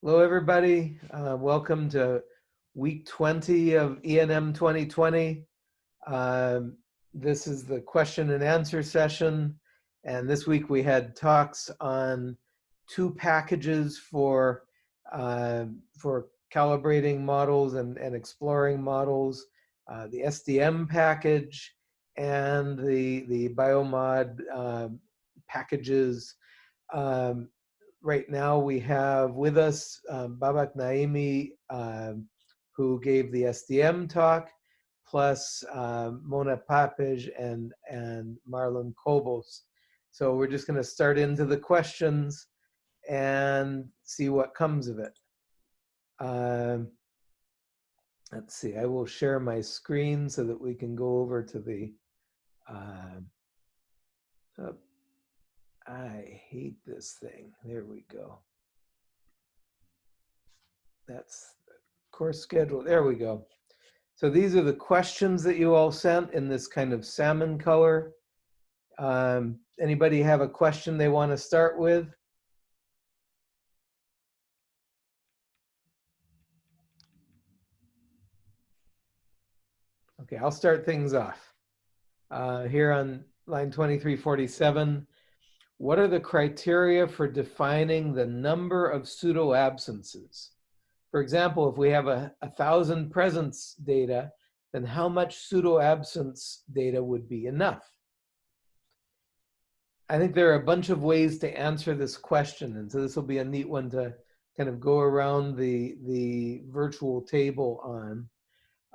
Hello, everybody. Uh, welcome to week 20 of ENM 2020. Um, this is the question and answer session. And this week we had talks on two packages for, uh, for calibrating models and, and exploring models, uh, the SDM package and the, the biomod uh, packages. Um, right now we have with us um, Babak Naimi, um, who gave the SDM talk, plus um, Mona Papeș and, and Marlon Cobos. So we're just gonna start into the questions and see what comes of it. Let's see, I will share my screen so that we can go over to the, uh, I hate this thing. There we go. That's course schedule. There we go. So these are the questions that you all sent in this kind of salmon color. Um, anybody have a question they want to start with? Okay, I'll start things off. Uh, here on line 2347, what are the criteria for defining the number of pseudo absences? For example, if we have a, a thousand presence data, then how much pseudo absence data would be enough? I think there are a bunch of ways to answer this question. And so this will be a neat one to kind of go around the, the virtual table on.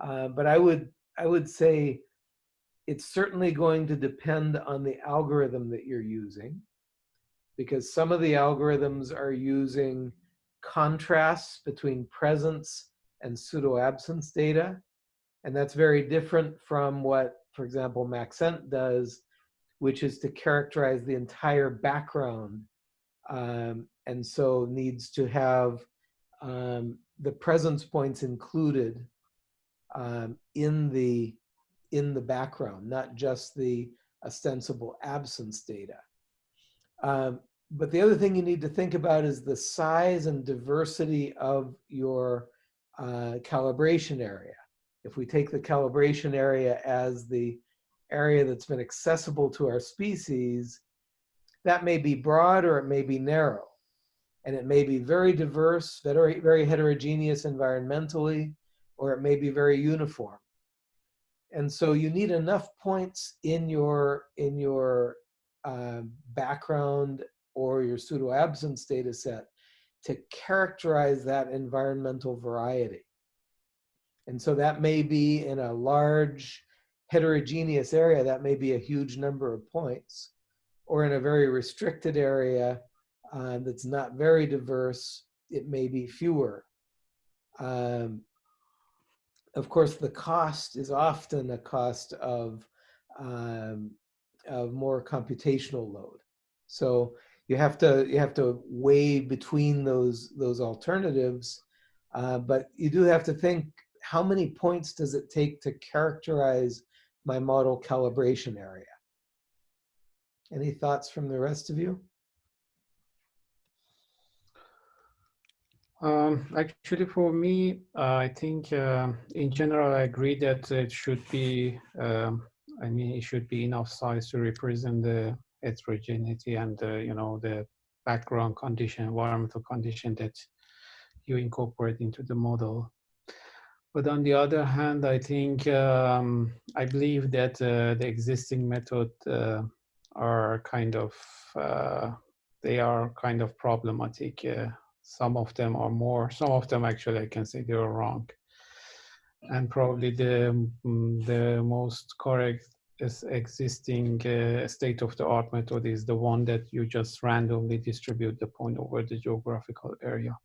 Uh, but I would, I would say it's certainly going to depend on the algorithm that you're using because some of the algorithms are using contrasts between presence and pseudo absence data. And that's very different from what, for example, Maxent does, which is to characterize the entire background. Um, and so needs to have um, the presence points included um, in the in the background, not just the ostensible absence data. Um, but the other thing you need to think about is the size and diversity of your uh, calibration area. If we take the calibration area as the area that's been accessible to our species, that may be broad or it may be narrow. And it may be very diverse, very, very heterogeneous environmentally, or it may be very uniform. And so you need enough points in your, in your uh, background or your pseudo absence data set to characterize that environmental variety. And so that may be in a large heterogeneous area, that may be a huge number of points, or in a very restricted area uh, that's not very diverse, it may be fewer. Um, of course, the cost is often a cost of, um, of more computational load. So you have to you have to weigh between those those alternatives, uh, but you do have to think how many points does it take to characterize my model calibration area? Any thoughts from the rest of you? Um, actually, for me, uh, I think uh, in general, I agree that it should be, um, I mean, it should be enough size to represent the heterogeneity and uh, you know the background condition, environmental condition that you incorporate into the model. But on the other hand, I think um, I believe that uh, the existing method uh, are kind of uh, they are kind of problematic. Uh, some of them are more. Some of them actually I can say they are wrong. And probably the mm, the most correct existing uh, state-of-the-art method is the one that you just randomly distribute the point over the geographical area.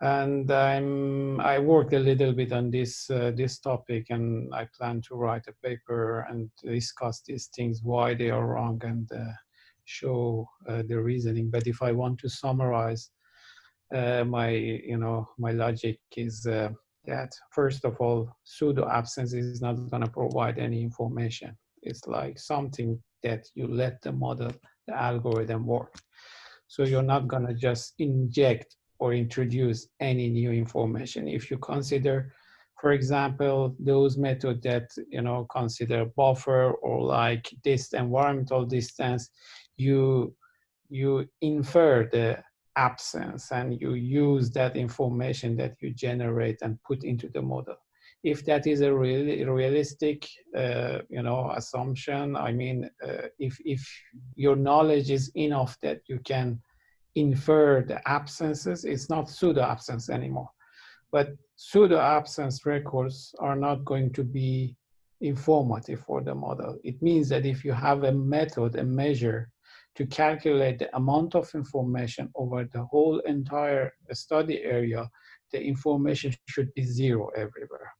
And I'm, I worked a little bit on this, uh, this topic and I plan to write a paper and discuss these things, why they are wrong and uh, show uh, the reasoning. But if I want to summarize uh, my, you know, my logic is uh, that first of all, pseudo absence is not going to provide any information. It's like something that you let the model, the algorithm work. So you're not going to just inject or introduce any new information. If you consider, for example, those methods that, you know, consider buffer or like this environmental distance, you, you infer the absence and you use that information that you generate and put into the model if that is a really realistic, uh, you know, assumption. I mean, uh, if if your knowledge is enough that you can infer the absences, it's not pseudo absence anymore. But pseudo absence records are not going to be informative for the model. It means that if you have a method, a measure to calculate the amount of information over the whole entire study area, the information should be zero everywhere.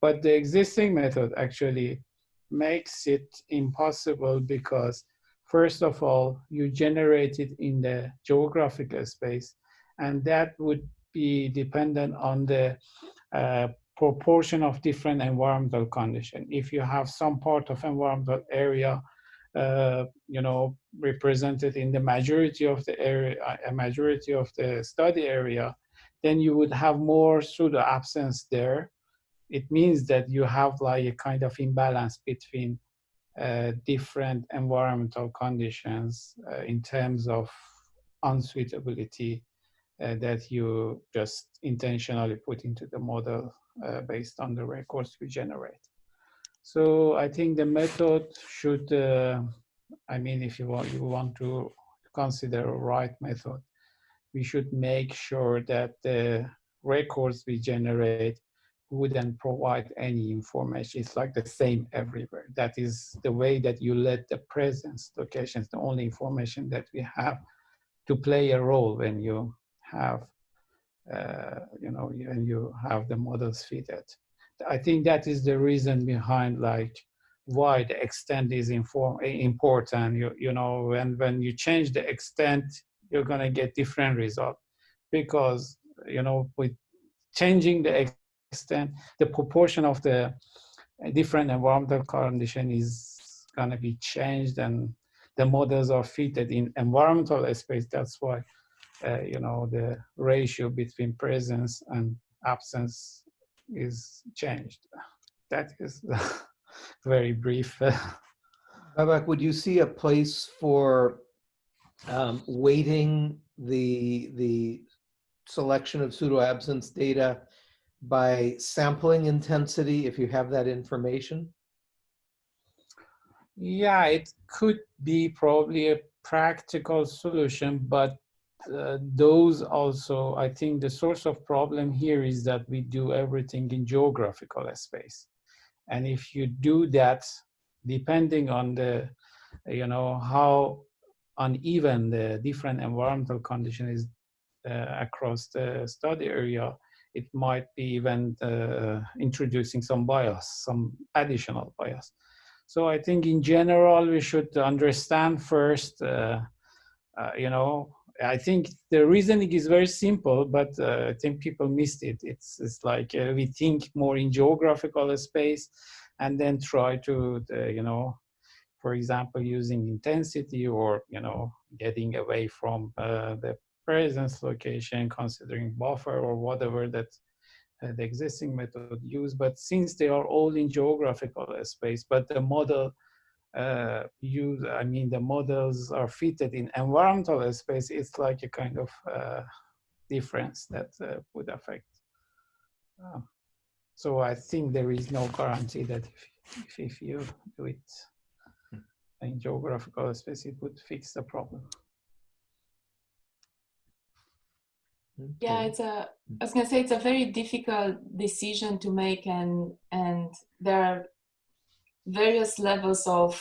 But the existing method actually makes it impossible because first of all, you generate it in the geographical space and that would be dependent on the uh, proportion of different environmental condition. If you have some part of environmental area, uh, you know, represented in the majority of the area, a majority of the study area, then you would have more pseudo absence there it means that you have like a kind of imbalance between uh, different environmental conditions uh, in terms of unsuitability uh, that you just intentionally put into the model uh, based on the records we generate. So I think the method should, uh, I mean, if you want, you want to consider a right method, we should make sure that the records we generate wouldn't provide any information. It's like the same everywhere. That is the way that you let the presence locations, the only information that we have to play a role when you have, uh, you know, when you have the models fitted. I think that is the reason behind like why the extent is inform important. You, you know, when, when you change the extent, you're gonna get different result because, you know, with changing the extent, the proportion of the different environmental condition is going to be changed and the models are fitted in environmental space. That's why, uh, you know, the ratio between presence and absence is changed. That is very brief. Babak, would you see a place for um, weighting the the selection of pseudo absence data by sampling intensity if you have that information? Yeah, it could be probably a practical solution, but uh, those also, I think the source of problem here is that we do everything in geographical space. And if you do that, depending on the, you know, how uneven the different environmental condition is uh, across the study area, it might be even uh, introducing some bias, some additional bias. So I think in general, we should understand first, uh, uh, you know, I think the reasoning is very simple, but uh, I think people missed it. It's, it's like uh, we think more in geographical space and then try to, you know, for example, using intensity or, you know, getting away from uh, the presence location, considering buffer or whatever that uh, the existing method use. But since they are all in geographical space, but the model uh, use, I mean, the models are fitted in environmental space, it's like a kind of uh, difference that uh, would affect. Um, so I think there is no guarantee that if, if, if you do it hmm. in geographical space, it would fix the problem. yeah it's a i was gonna say it's a very difficult decision to make and and there are various levels of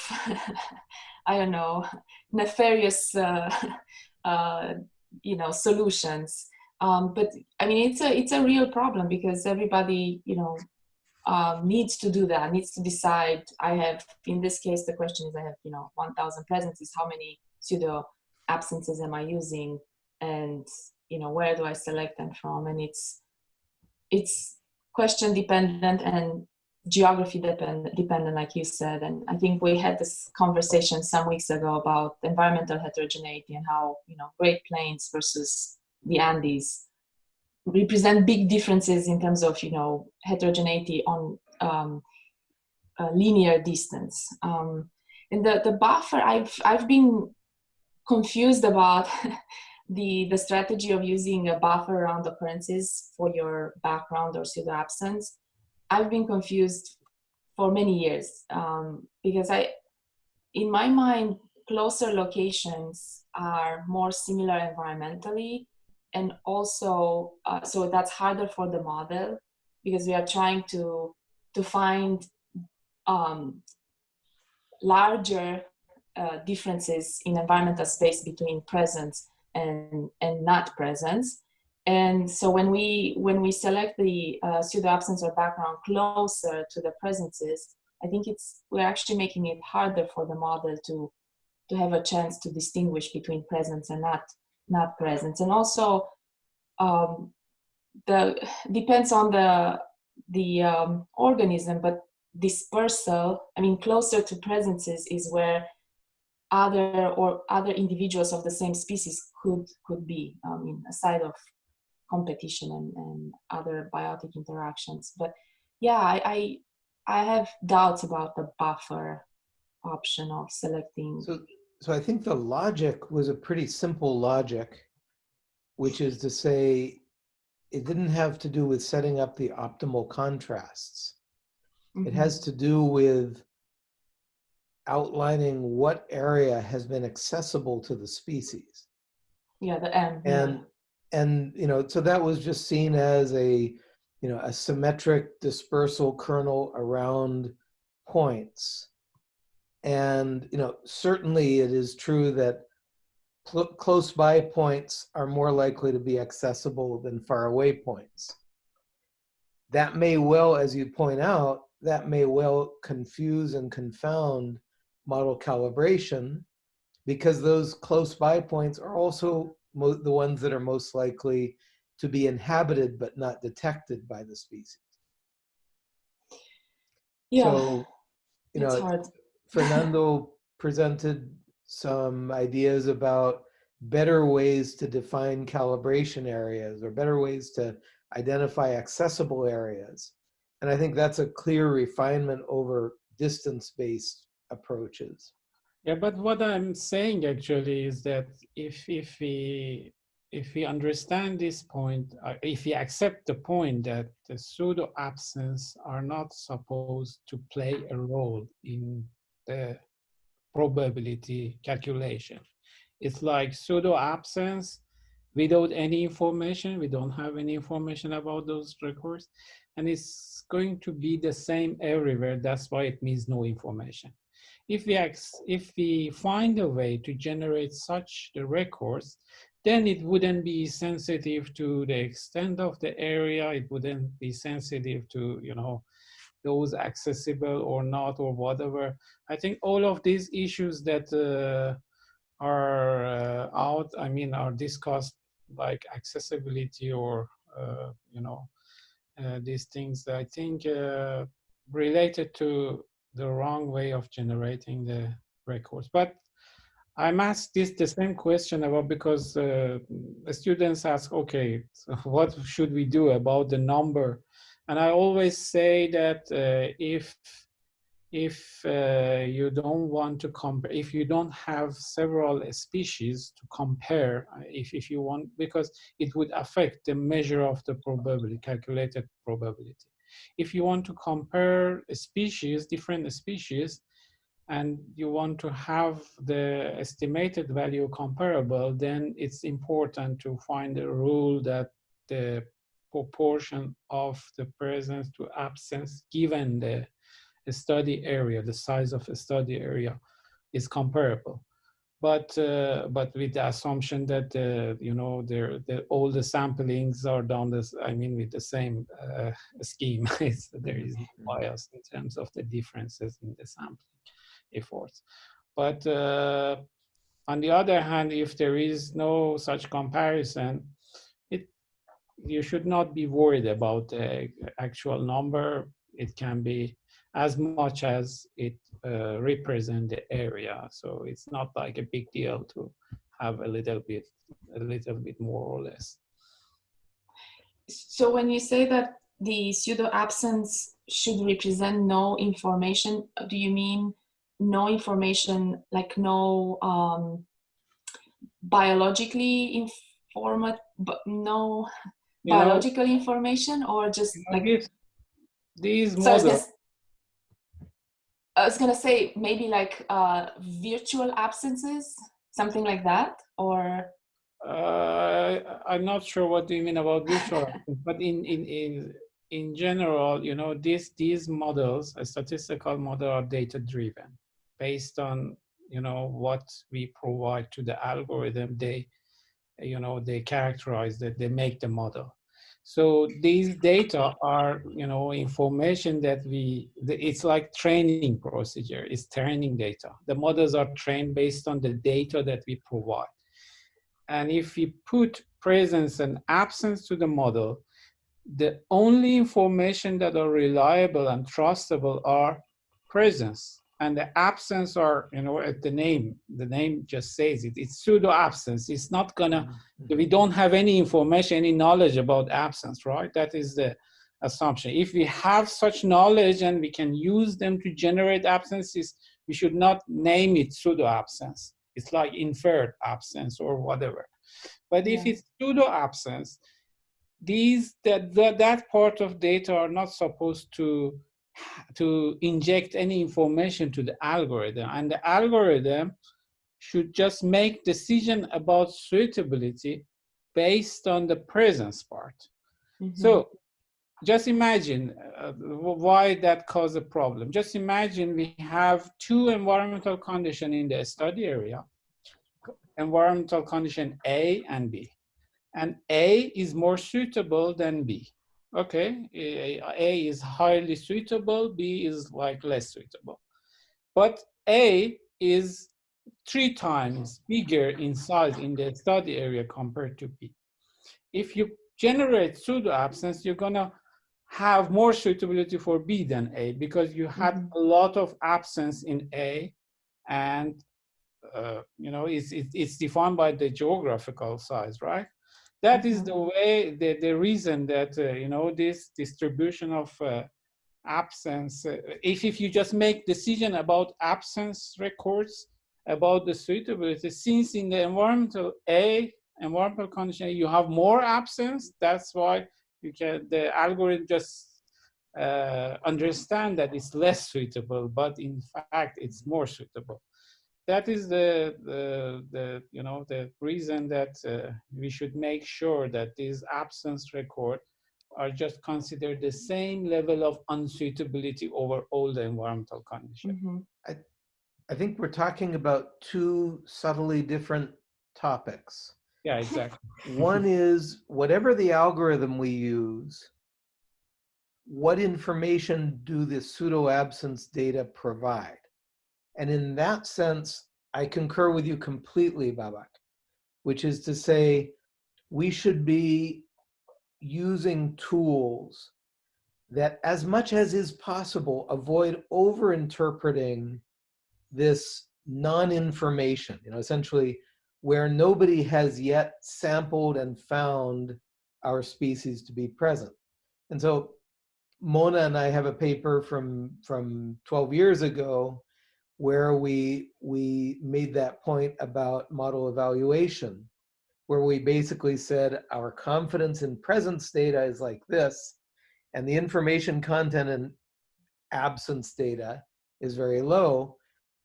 i don't know nefarious uh, uh, you know solutions. Um, but i mean it's a it's a real problem because everybody you know um, needs to do that needs to decide i have in this case the question is i have you know 1000 presences how many pseudo absences am i using? And you know where do i select them from? And it's it's question dependent and geography dependent dependent like you said and i think we had this conversation some weeks ago about environmental heterogeneity and how you know great plains versus the Andes represent big differences in terms of, you know, heterogeneity on um, linear distance. Um, and the, the buffer, I've, I've been confused about the, the strategy of using a buffer around occurrences for your background or pseudo absence. I've been confused for many years um, because I, in my mind, closer locations are more similar environmentally and also uh, so that's harder for the model because we are trying to to find um, larger uh, differences in environmental space between presence and and not presence and so when we when we select the uh, pseudo absence or background closer to the presences i think it's we're actually making it harder for the model to to have a chance to distinguish between presence and not not presence. And also um, the depends on the the um, organism but dispersal i mean closer to presences is where other or other individuals of the same species could could be i mean aside of competition and, and other biotic interactions but yeah I, I i have doubts about the buffer option of selecting So, so I think the logic was a pretty simple logic, which is to say, it didn't have to do with setting up the optimal contrasts. It Mhm. has to do with outlining what area has been accessible to the species. yeah the m. And, and, you know, so that was just seen as a, you know, a symmetric dispersal kernel around points. And, you know, certainly it is true that cl close by points are more likely to be accessible than far away points. That may well, as you point out, that may well confuse and confound model calibration because those close by points are also the ones that are most likely to be inhabited but not detected by the species. yeah So, you it's know, hard Fernando presented some ideas about better ways to define calibration areas or better ways to identify accessible areas. And I think that's a clear refinement over distance-based approaches. Yeah, but what I'm saying actually is that if if we if we understand this point, uh, if we accept the point that the pseudo absence are not supposed to play a role in the probability calculation, it's like pseudo absence without any information. We don't have any information about those records, and it's going to be the same everywhere. That's why it means no information if we if we find a way to generate such the records, then it wouldn't be sensitive to the extent of the area. It wouldn't be sensitive to you know those accessible or not or whatever. I think all of these issues that uh, are uh, out, I mean, are discussed like accessibility or uh, you know uh, these things. I think uh, related to the wrong way of generating the records. But I'm asked this the same question about because uh, students ask, okay, so what should we do about the number? And I always say that uh, if if uh, you don't want to compare, if you don't have several species to compare, uh, if, if you want, because it would affect the measure of the probability, calculated probability. If you want to compare a species, different species, and you want to have the estimated value comparable, then it's important to find a rule that the proportion of the presence to absence given the study area, the size of the study area is comparable but uh, but with the assumption that uh, you know there the, all the samplings are done this I mean with the same uh, scheme there is no bias in terms of the differences in the sampling efforts. But uh, on the other hand if there is no such comparison it you should not be worried about the actual number. It can be as much as it uh, represent the area. So it's not like a big deal to have a little bit, a little bit more or less. So when you say that the pseudo absence should represent no information, do you mean no information, like no um, biologically informed, but no You know, biological information, or just you know, like these, these So I was, models, I was gonna say maybe like uh, virtual absences, something like that, or uh, I'm not sure what do you mean about virtual, but in, in, in, in general, you know, these, these models, a statistical model are data driven based on, you know, what we provide to the algorithm, they, you know, they characterize that they make the model. So these data are, you know, information that we, it's like training procedure, it's training data. The models are trained based on the data that we provide. And if we put presence and absence to the model, the only information that are reliable and trustable are presence and the absence are, you know, at the name, the name just says it, it's pseudo absence. It's not gonna, mm-hmm. Mm-hmm. we don't have any information, any knowledge about absence, right? That is the assumption. If we have such knowledge and we can use them to generate absences, we should not name it pseudo absence. It's like inferred absence or whatever. But if Yeah. it's pseudo absence, these that, that that part of data are not supposed to to inject any information to the algorithm and the algorithm should just make decision about suitability based on the presence part Mhm. so just imagine uh, why that caused a problem. Just imagine we have two environmental condition in the study area, environmental condition A and B. And A is more suitable than B. Okay, A is highly suitable, B is like less suitable. But A is three times bigger in size in the study area compared to B. If you generate pseudo absence, you're gonna have more suitability for B than A because you had Mhm. a lot of absence in A and uh, you know, it's, it's defined by the geographical size, right? That is Mhm. the way, the, the reason that, uh, you know, this distribution of uh, absence, uh, if, if you just make decision about absence records, about the suitability, since in the environmental A, environmental condition, you have more absence, that's why you can, the algorithm just uh, understand that it's less suitable, but in fact, it's more suitable that is the, the, the, you know, the reason that uh, we should make sure that these absence record are just considered the same level of unsuitability over all the environmental conditions. Mhm. I think we're talking about two subtly different topics. Yeah, exactly. One is whatever the algorithm we use, what information do the pseudo absence data provide? And in that sense, I concur with you completely, Babak, which is to say, we should be using tools that, as much as is possible, avoid over interpreting this non-information, you know, essentially where nobody has yet sampled and found our species to be present. And so Mona and I have a paper from, from 12 years ago where we, we made that point about model evaluation, where we basically said our confidence in presence data is like this, and the information content in absence data is very low.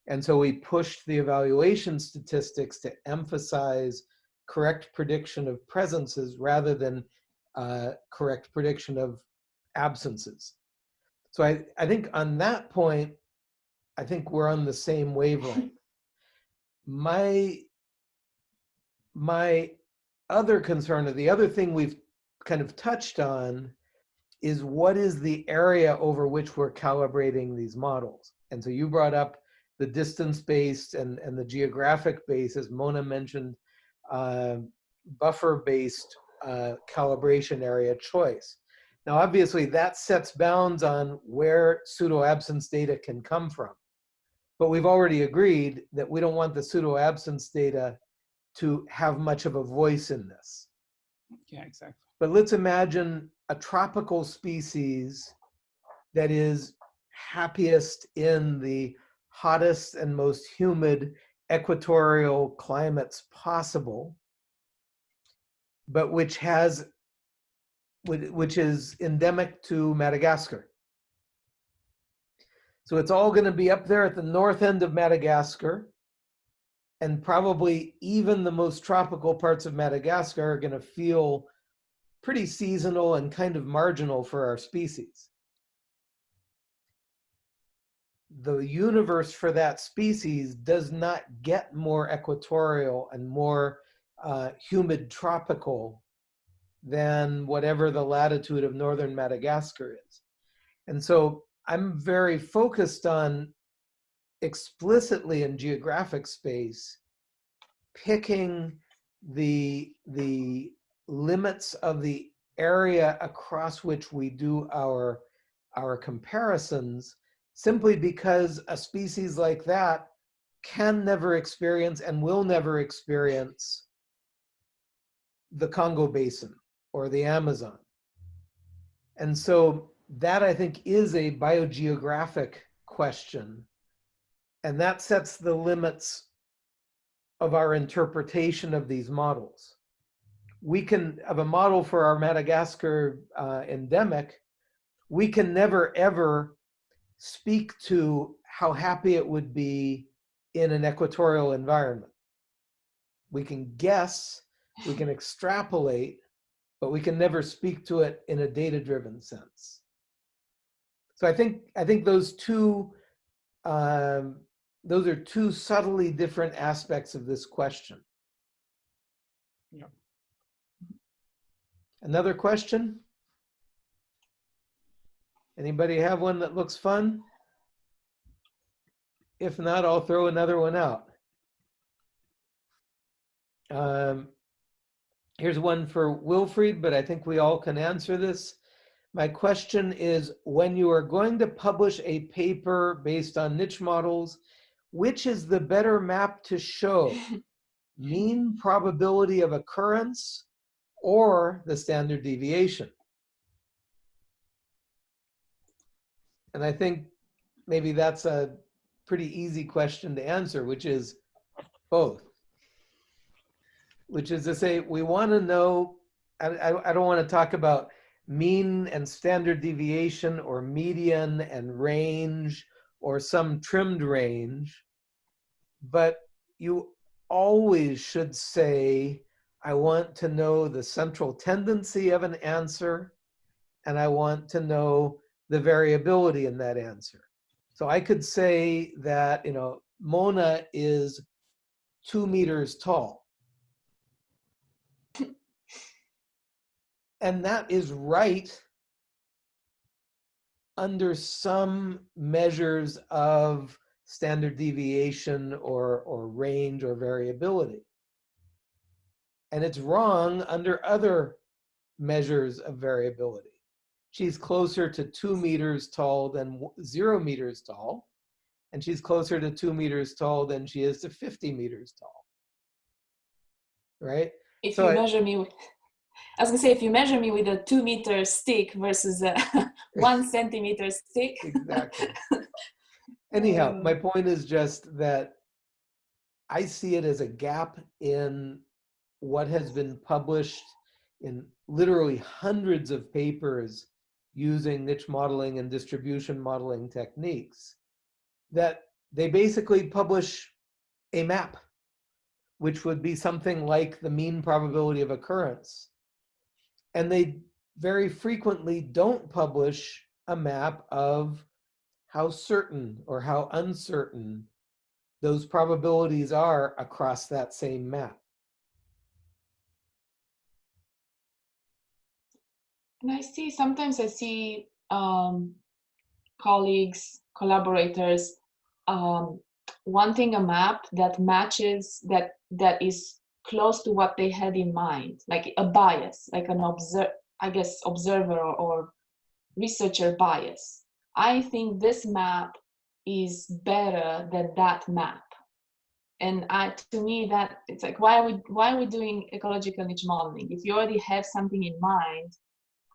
And so we pushed the evaluation statistics to emphasize correct prediction of presences rather than uh, correct prediction of absences. So I, I think on that point, I think we're on the same wavelength. My, my other concern, or the other thing we've kind of touched on, is what is the area over which we're calibrating these models? And so you brought up the distance-based and, and the geographic-based, as Mona mentioned, uh, buffer-based uh, calibration area choice. Now, obviously, that sets bounds on where pseudo-absence data can come from. But we've already agreed that we don't want the pseudo-absence data to have much of a voice in this. Yeah, exactly. But let's imagine a tropical species that is happiest in the hottest and most humid equatorial climates possible, but which has, which is endemic to Madagascar. So it's all going to be up there at the north end of Madagascar. And probably even the most tropical parts of Madagascar are going to feel pretty seasonal and kind of marginal for our species. The universe for that species does not get more equatorial and more uh, humid tropical than whatever the latitude of northern Madagascar is. And so I'm very focused on explicitly in geographic space picking the the limits of the area across which we do our our comparisons simply because a species like that can never experience and will never experience the Congo Basin or the Amazon. And so that I think is a biogeographic question. And that sets the limits of our interpretation of these models. We can, of a model for our Madagascar uh, endemic, we can never ever speak to how happy it would be in an equatorial environment. We can guess, we can extrapolate, but we can never speak to it in a data-driven sense. So I think I think those two um, those are two subtly different aspects of this question. Yeah. Another question? Anybody have one that looks fun? If not, I'll throw another one out. Um, here's one for Wilfried, but I think we all can answer this. My question is, when you are going to publish a paper based on niche models, which is the better map to show? mean probability of occurrence or the standard deviation? And I think maybe that's a pretty easy question to answer, which is both. Which is to say, we want to know, I, I, I don't want to talk about mean and standard deviation or median and range or some trimmed range, but you always should say, I want to know the central tendency of an answer, and I want to know the variability in that answer. So I could say that, you know, Mona is two meters tall. And that is right under some measures of standard deviation or, or range or variability. And it's wrong under other measures of variability. She's closer to two meters tall than zero meters tall, and she's closer to two meters tall than she is to 50 meters tall. Right? If so you I, measure me with, I was gonna say, if you measure me with a two meter stick versus a one centimeter stick. exactly. Anyhow, um, my point is just that I see it as a gap in what has been published in literally hundreds of papers using niche modeling and distribution modeling techniques that they basically publish a map, which would be something like the mean probability of occurrence and they very frequently don't publish a map of how certain or how uncertain those probabilities are across that same map. And I see, sometimes I see um, colleagues, collaborators um, wanting a map that matches, that that is close to what they had in mind, like a bias, like an observe, I guess, observer or, or researcher bias. I think this map is better than that map. and I, to me that it's like why are we why are we doing ecological niche modeling if you already have something in mind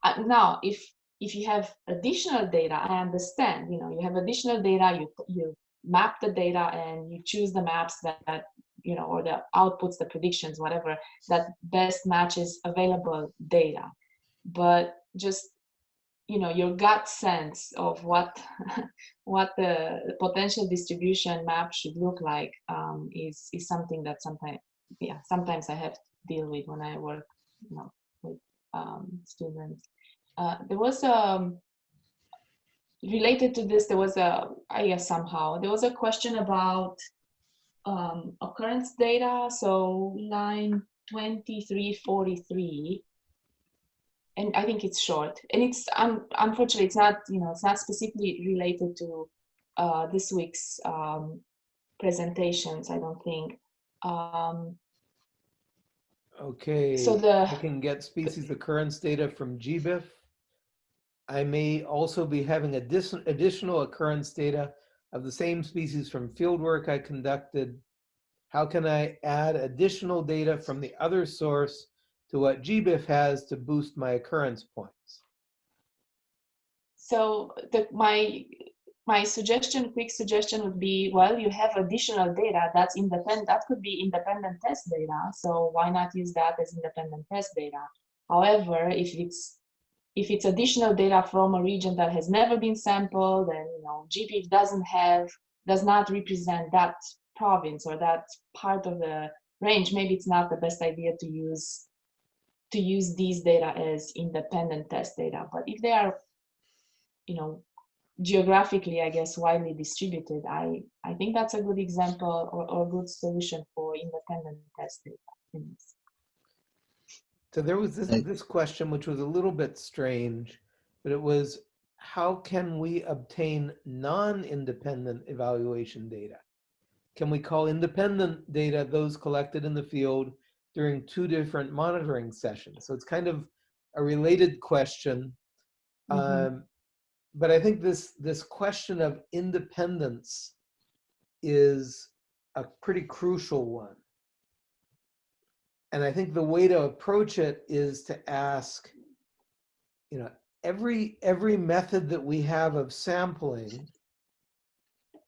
uh, now if if you have additional data i understand you know you have additional data you you map the data and you choose the maps that, that you know or the outputs the predictions whatever that best matches available data but just you know your gut sense of what what the potential distribution map should look like um, is is something that sometimes yeah sometimes I have to deal with when I work you know with um, students. Uh, there was a um, related to this there was a I guess somehow there was a question about um, occurrence data so line 2343 and I think it's short. And it's um, unfortunately it's not you know it's not specifically related to uh, this week's um, presentations. I don't think. Um, Okay, so the I can get species occurrence data from GBIF. I may also be having addition, additional occurrence data of the same species from fieldwork I conducted. How can I add additional data from the other source to what GBIF has to boost my occurrence points? So the, my my suggestion, quick suggestion would be, well, you have additional data that's independent, that could be independent test data. So why not use that as independent test data? However, if it's if it's additional data from a region that has never been sampled and you know GBIF doesn't have does not represent that province or that part of the range, maybe it's not the best idea to use to use these data as independent test data. But if they are, you know, geographically, I guess, widely distributed, I, I think that's a good example or, or good solution for independent test data. So there was this, this question, which was a little bit strange, but it was, how can we obtain non-independent evaluation data? Can we call independent data those collected in the field during two different monitoring sessions. So it's kind of a related question. Mm -hmm. um, but I think this, this question of independence is a pretty crucial one. And I think the way to approach it is to ask, you know, every, every method that we have of sampling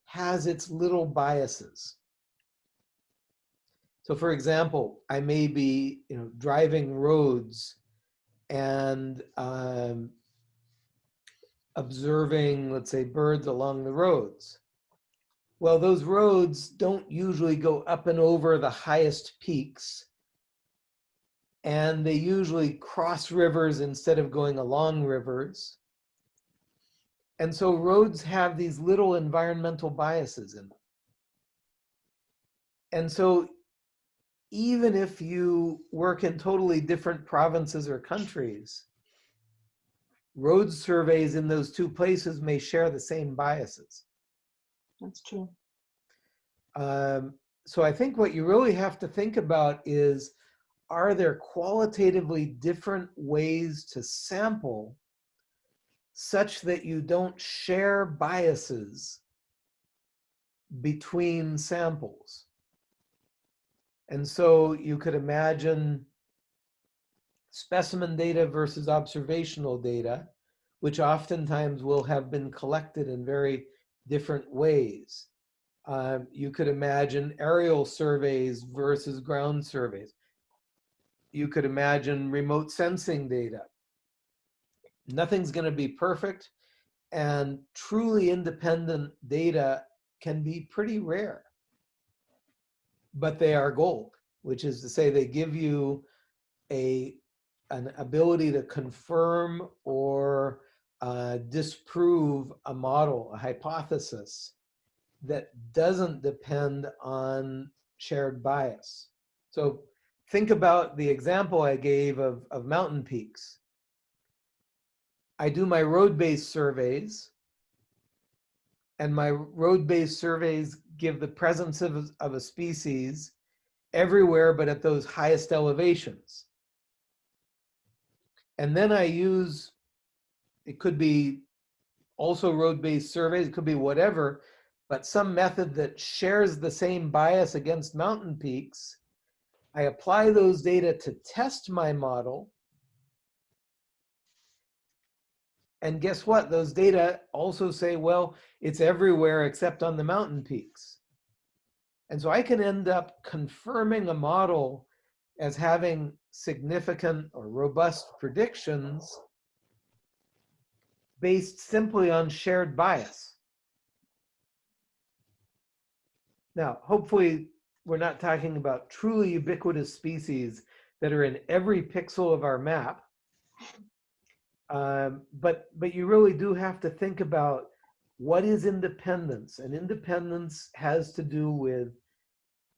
has its little biases. So for example, I may be you know, driving roads and um, observing, let's say, birds along the roads. Well, those roads don't usually go up and over the highest peaks. And they usually cross rivers instead of going along rivers. And so roads have these little environmental biases in them. And so even if you work in totally different provinces or countries, road surveys in those two places may share the same biases. That's true. Um, so I think what you really have to think about is, are there qualitatively different ways to sample such that you don't share biases between samples? And so you could imagine specimen data versus observational data, which oftentimes will have been collected in very different ways. Um, you could imagine aerial surveys versus ground surveys. You could imagine remote sensing data. Nothing's going to be perfect, and truly independent data can be pretty rare but they are gold, which is to say they give you a an ability to confirm or uh, disprove a model, a hypothesis that doesn't depend on shared bias. So think about the example I gave of, of mountain peaks. I do my road-based surveys and my road-based surveys give the presence of, of a species everywhere but at those highest elevations. And then I use, it could be also road-based surveys, it could be whatever, but some method that shares the same bias against mountain peaks, I apply those data to test my model. And guess what? Those data also say, well, it's everywhere except on the mountain peaks. And so I can end up confirming a model as having significant or robust predictions based simply on shared bias. Now, hopefully we're not talking about truly ubiquitous species that are in every pixel of our map. Um, but, but you really do have to think about what is independence? And independence has to do with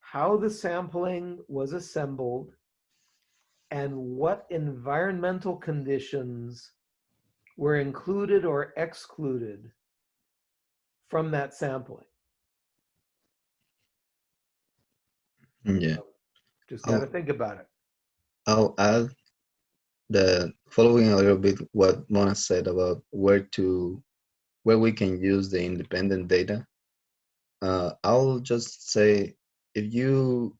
how the sampling was assembled and what environmental conditions were included or excluded from that sampling. Yeah. Just got to think about it. I'll add the following a little bit what Mona said about where to where we can use the independent data. Uh, I'll just say if you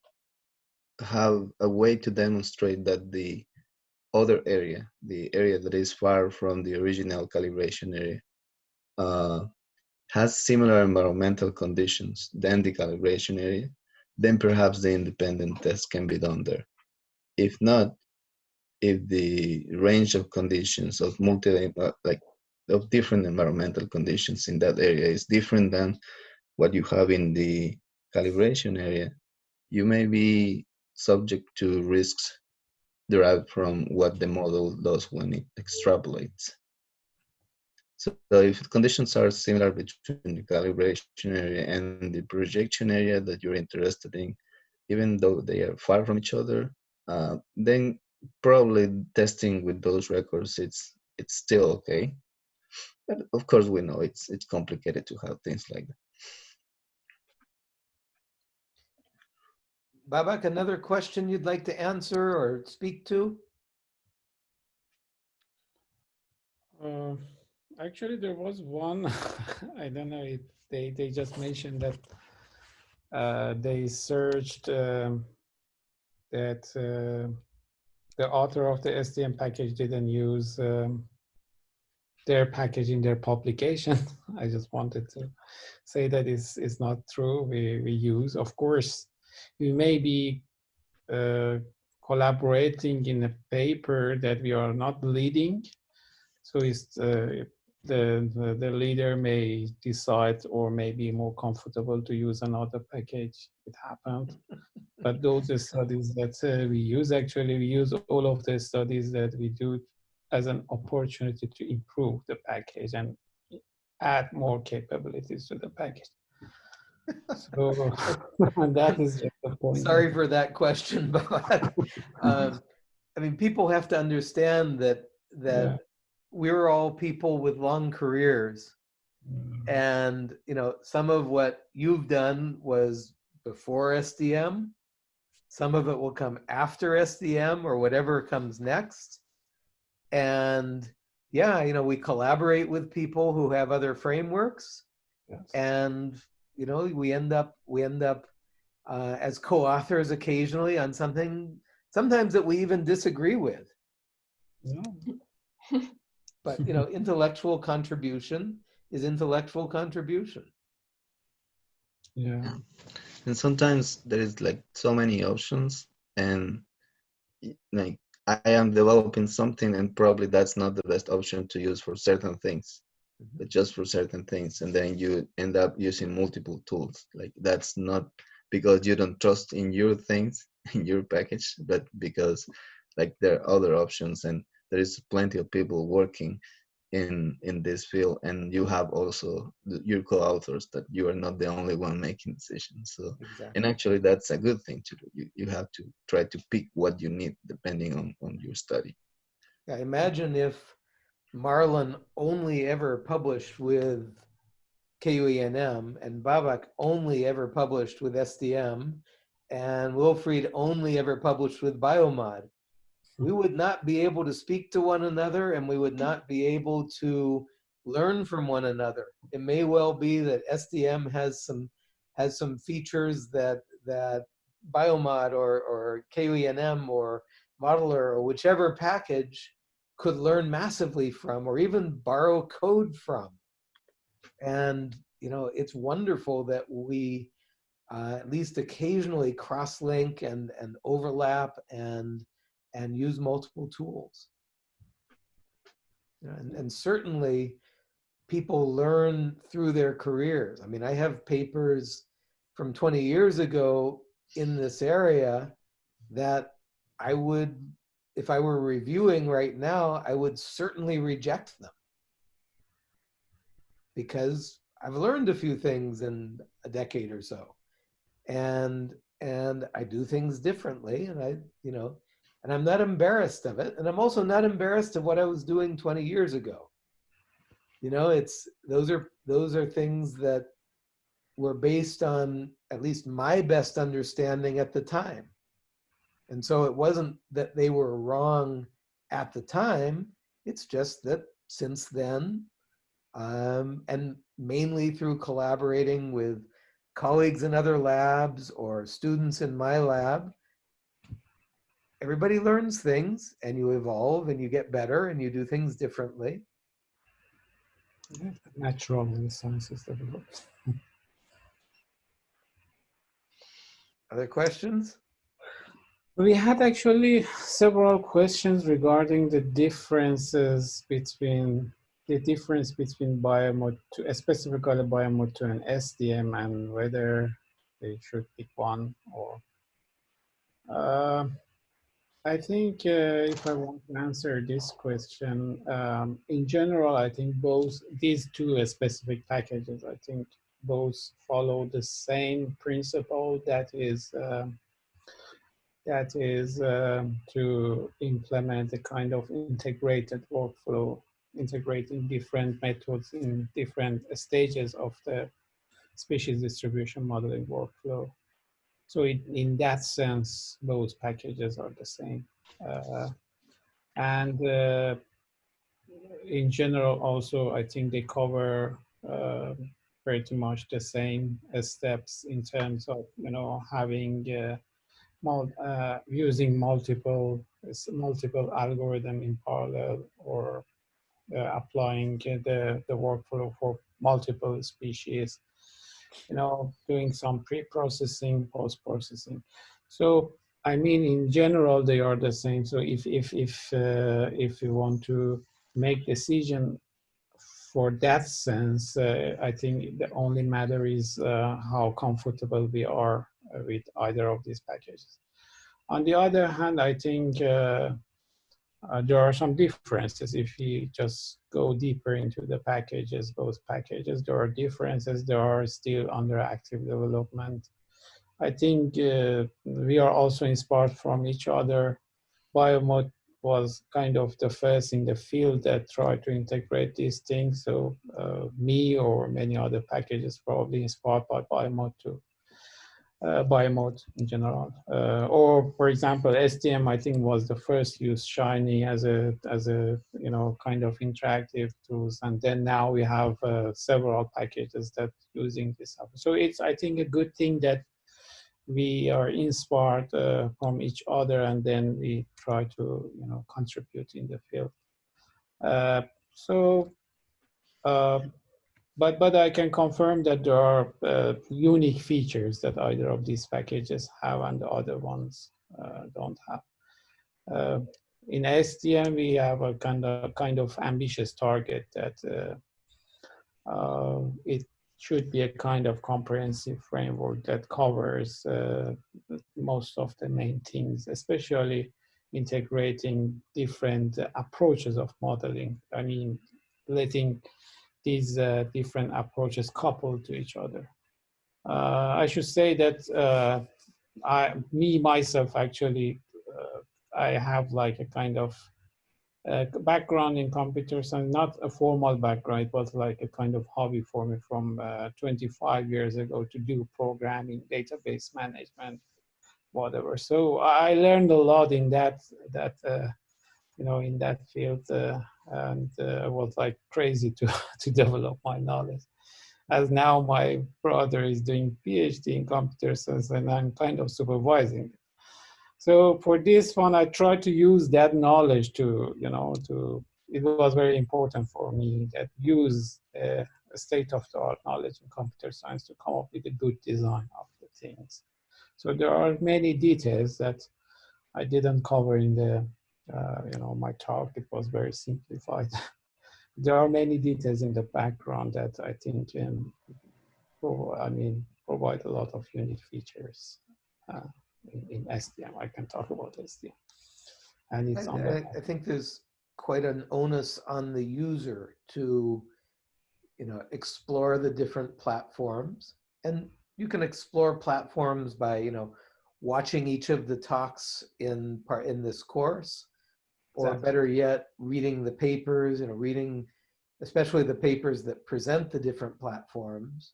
have a way to demonstrate that the other area, the area that is far from the original calibration area, uh, has similar environmental conditions than the calibration area, then perhaps the independent test can be done there. If not, if the range of conditions of multi uh, like of different environmental conditions in that area is different than what you have in the calibration area, you may be subject to risks derived from what the model does when it extrapolates. So, so if conditions are similar between the calibration area and the projection area that you're interested in, even though they are far from each other, uh, then probably testing with those records it's it's still okay. But of course, we know it's it's complicated to have things like that. Babak, another question you'd like to answer or speak to? Uh, actually, there was one. I don't know if they they just mentioned that uh, they searched um, that uh, the author of the SDM package didn't use um, their package in their publication. I just wanted to say that is is not true. We we use, of course, we may be uh, collaborating in a paper that we are not leading. So it's, uh, the, the, the leader may decide or may be more comfortable to use another package. It happened. but those are studies that uh, we use, actually, we use all of the studies that we do as an opportunity to improve the package and add more capabilities to the package. So that is just the point. Sorry for that question, but um, I mean, people have to understand that that Yeah. We're all people with long careers, Mm, and you know, some of what you've done was before SDM. Some of it will come after SDM or whatever comes next. And yeah, you know, we collaborate with people who have other frameworks yes. and you know we end up we end up uh, as co-authors occasionally on something sometimes that we even disagree with Yeah. but you know intellectual contribution is intellectual contribution Yeah. And sometimes there is like so many options, and like I am developing something, and probably that's not the best option to use for certain things, Mhm. but just for certain things, and then you end up using multiple tools. Like that's not because you don't trust in your things in your package, but because like there are other options, and there is plenty of people working in in this field and you have also the, your co-authors that you are not the only one making decisions so. Exactly. and actually that's a good thing to do. You, you have to try to pick what you need depending on on your study. Yeah, imagine if marlon only ever published with kuenm and babak only ever published with sdm and wilfried only ever published with biomod we would not be able to speak to one another and we would not be able to learn from one another. It may well be that SDM has some has some features that that Biomod or or kuenm or Modeler or whichever package could learn massively from or even borrow code from. And you know, it's wonderful that we uh, at least occasionally cross-link and and overlap and and use multiple tools. And, and certainly people learn through their careers. I mean, I have papers from 20 years ago in this area that I would, if I were reviewing right now, I would certainly reject them. Because I've learned a few things in a decade or so. And and I do things differently and I, you know, and I'm not embarrassed of it. And I'm also not embarrassed of what I was doing 20 years ago. You know, it's those are those are things that were based on at least my best understanding at the time. And so it wasn't that they were wrong at the time, it's just that since then, um, and mainly through collaborating with colleagues in other labs or students in my lab, everybody learns things and you evolve and you get better and you do things differently. Natural in the sciences developed. Other questions? We had actually several questions regarding the differences between the difference between biomod, two, specifically biomod 2 and SDM and whether they should pick one or uh, I think uh, if I want to answer this question, um, in general, I think both these two specific packages, I think both follow the same principle that is uh, that is uh, to implement a kind of integrated workflow, integrating different methods in different stages of the species distribution modeling workflow. So in, in that sense, both packages are the same. Uh, and uh, in general, also, I think they cover uh, pretty much the same steps in terms of, you know, having uh, mul uh, using multiple multiple algorithm in parallel or uh, applying the, the workflow for multiple species you know, doing some pre-processing, post-processing. So, I mean, in general, they are the same. So if, if, if, uh, if you want to make decision for that sense, uh, I think the only matter is uh, how comfortable we are with either of these packages. On the other hand, I think uh, there are some differences if you just go deeper into the packages, both packages, there are differences, there are still under active development. I think uh, we are also inspired from each other. Biomod was kind of the first in the field that tried to integrate these things. So uh, me or many other packages probably inspired by Biomod too uh, biomod in general. Uh, or for example, SDM I think was the first use Shiny as a as a you know kind of interactive tools, and then now we have uh, several packages that using this. So it's I think a good thing that we are inspired uh, from each other, and then we try to you know contribute in the field. Uh, so. But but I can confirm that there are uh, unique features that either of these packages have and the other ones uh, don't have. Uh, in SDM, we have a kind of kind of ambitious target that uh, uh, it should be a kind of comprehensive framework that covers most of the main things, especially integrating different approaches of modeling. I mean, letting these uh, different approaches coupled to each other. Uh, I should say that uh, I, me myself actually, uh, I have like a kind of uh, background in computer science, not a formal background, but like a kind of hobby for me from uh, 25 years ago to do programming, database management, whatever. So I learned a lot in that, that you know, in that field, uh, and uh, I was like crazy to to develop my knowledge. As now my brother is doing PhD in computer science, and I'm kind of supervising. So for this one, I tried to use that knowledge to, you know, to. It was very important for me that use uh, state-of-the-art knowledge in computer science to come up with a good design of the things. So there are many details that I didn't cover in the, uh, you know, my talk. It was very simplified. there are many details in the background that I think can, I mean, provide a lot of unique features uh, in, in, SDM. I can talk about SDM. And it's I, on I, I think there's quite an onus on the user to you know, explore the different platforms. And you can explore platforms by, you know, watching each of the talks in part in this course, or Exactly. better yet, reading the papers, you know, reading especially the papers that present the different platforms.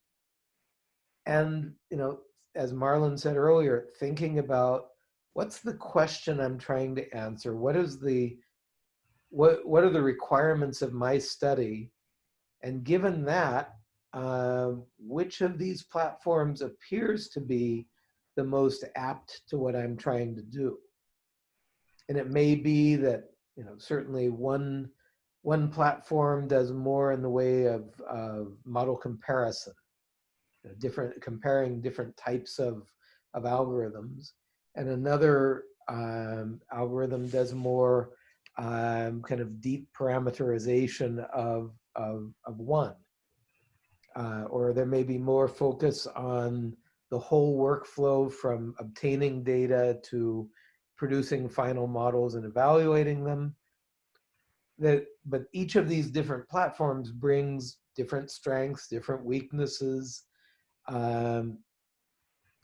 And, you know, as Marlon said earlier, thinking about what's the question I'm trying to answer? What is the, what, what are the requirements of my study? And given that, uh, which of these platforms appears to be the most apt to what I'm trying to do? And it may be that, you know, certainly one, one platform does more in the way of, of model comparison, you know, different, comparing different types of, of algorithms. And another um, algorithm does more um, kind of deep parameterization of, of, of one. Uh, or there may be more focus on the whole workflow from obtaining data to producing final models and evaluating them. That, but each of these different platforms brings different strengths, different weaknesses. Um,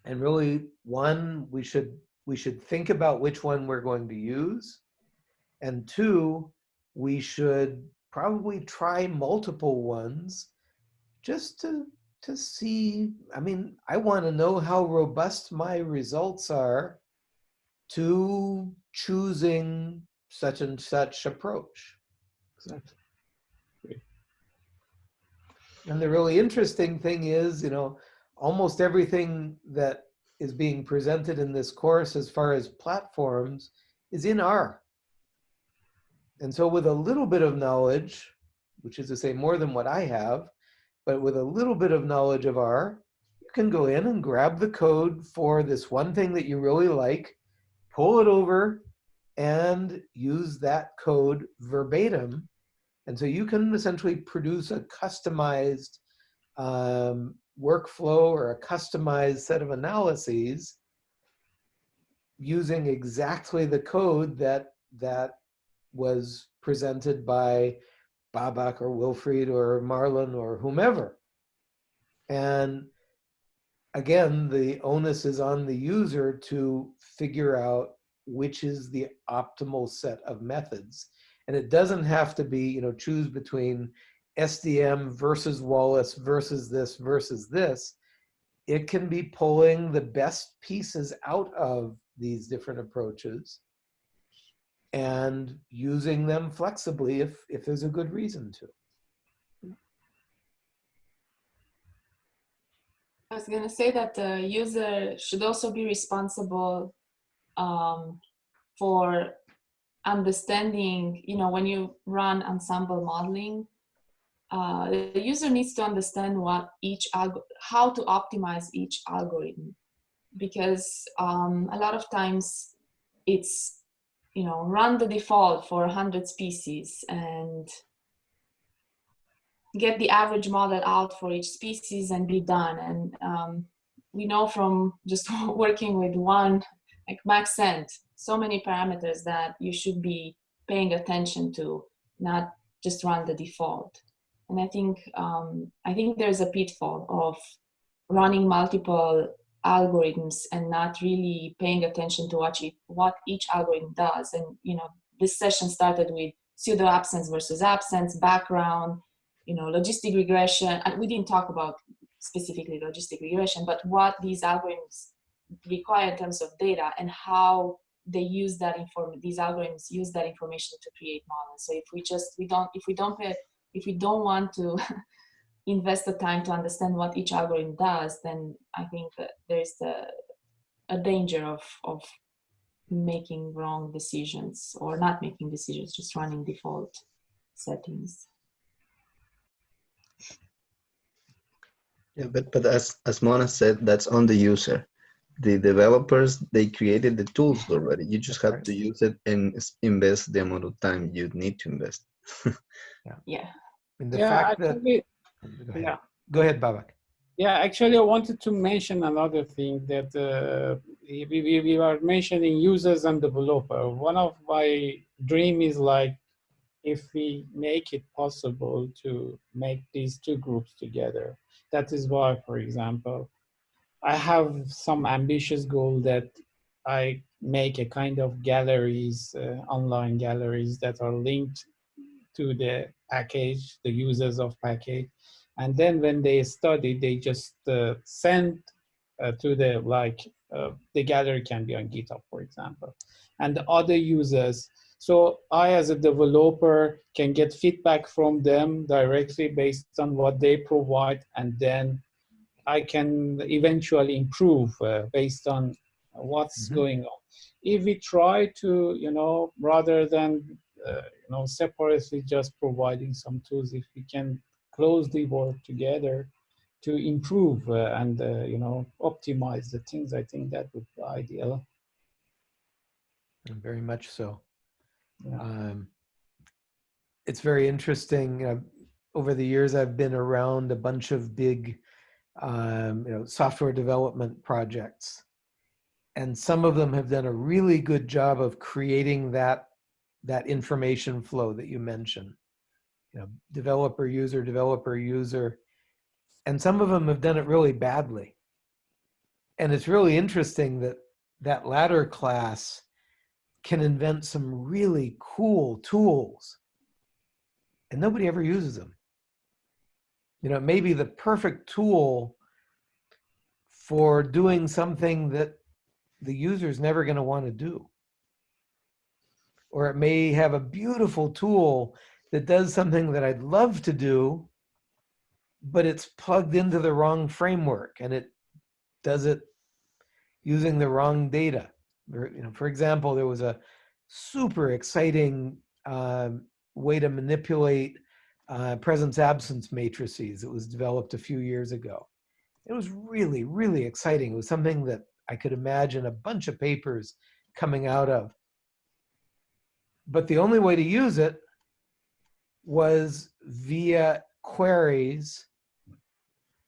and really one, we should, we should think about which one we're going to use. And two, we should probably try multiple ones just to to see i mean i want to know how robust my results are to choosing such and such approach Exactly. and the really interesting thing is you know almost everything that is being presented in this course as far as platforms is in r and so with a little bit of knowledge which is to say more than what i have but with a little bit of knowledge of R, you can go in and grab the code for this one thing that you really like, pull it over, and use that code verbatim. And so you can essentially produce a customized um, workflow or a customized set of analyses using exactly the code that that was presented by Babak or Wilfried or Marlon or whomever. And again, the onus is on the user to figure out which is the optimal set of methods. And it doesn't have to be, you know, choose between SDM versus Wallace versus this versus this. It can be pulling the best pieces out of these different approaches and using them flexibly if, if there's a good reason to. I was going to say that the user should also be responsible um, for understanding, you know, when you run ensemble modeling, uh, the user needs to understand what each how to optimize each algorithm. Because um, a lot of times it's you know, run the default for 100 species and get the average model out for each species and be done. And um, we know from just working with one, like max maxent, so many parameters that you should be paying attention to, not just run the default. And I think, um, I think there's a pitfall of running multiple algorithms and not really paying attention to what, you, what each algorithm does. And, you know, this session started with pseudo absence versus absence, background, you know, logistic regression. And we didn't talk about specifically logistic regression, but what these algorithms require in terms of data and how they use that inform these algorithms use that information to create models. So if we just we don't if we don't pay if we don't want to invest the time to understand what each algorithm does, then I think there's the a danger of of making wrong decisions or not making decisions, just running default settings. Yeah, but but as as Mona said, that's on the user. The developers they created the tools already. You just have to use it and invest the amount of time you need to invest. Yeah. And the yeah, fact that, actually, go ahead, yeah. go ahead, Babak. Yeah, actually, I wanted to mention another thing that uh, we, we, we are mentioning users and developer. One of my dream is like if we make it possible to make these two groups together. That is why, for example, I have some ambitious goal that I make a kind of galleries, uh, online galleries that are linked to the package, the users of package. And then when they study, they just uh, send uh, to the, like, uh, the gallery can be on GitHub, for example. And the other users, so I as a developer can get feedback from them directly based on what they provide. And then I can eventually improve uh, based on what's Mhm. going on. If we try to, you know, rather than, uh, you know, separately just providing some tools, if we can closely work together to improve uh, and, uh, you know, optimize the things, I think that would be ideal. Very much so. Um, it's very interesting. Uh, over the years, I've been around a bunch of big, um, you know, software development projects, and some of them have done a really good job of creating that that information flow that you mentioned. You know, developer user, developer user, and some of them have done it really badly. And it's really interesting that that latter class can invent some really cool tools and nobody ever uses them. You know, it may be the perfect tool for doing something that the user is never going to want to do. Or it may have a beautiful tool that does something that I'd love to do, but it's plugged into the wrong framework and it does it using the wrong data. You know, for example, there was a super exciting um, way to manipulate uh, presence absence matrices It was developed a few years ago. It was really, really exciting. It was something that I could imagine a bunch of papers coming out of. But the only way to use it was via queries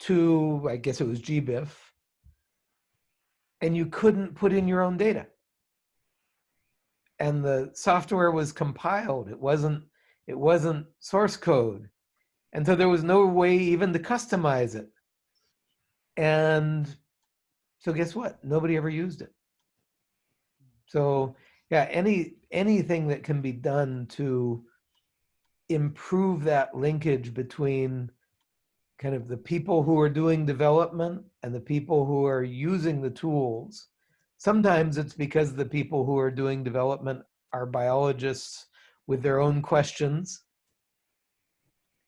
to, I guess it was GBIF, and you couldn't put in your own data. And the software was compiled. It wasn't it wasn't source code. And so there was no way even to customize it. And so guess what? Nobody ever used it. So yeah, any anything that can be done to improve that linkage between kind of the people who are doing development and the people who are using the tools. Sometimes it's because the people who are doing development are biologists with their own questions.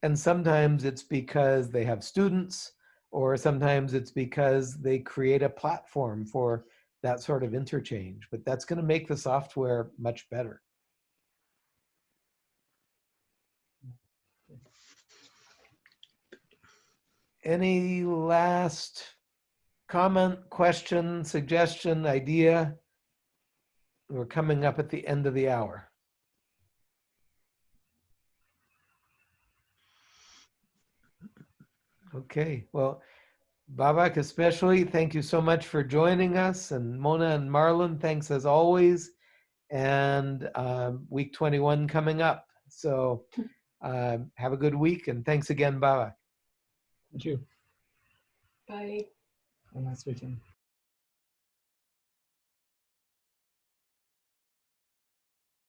And sometimes it's because they have students, or sometimes it's because they create a platform for that sort of interchange. But that's going to make the software much better. Any last comment, question, suggestion, idea? We're coming up at the end of the hour. Okay, well, Babak especially, thank you so much for joining us. And Mona and Marlon, thanks as always. And um, week 21 coming up. So um, have a good week and thanks again, Babak. Thank you. Bye. Have a nice weekend.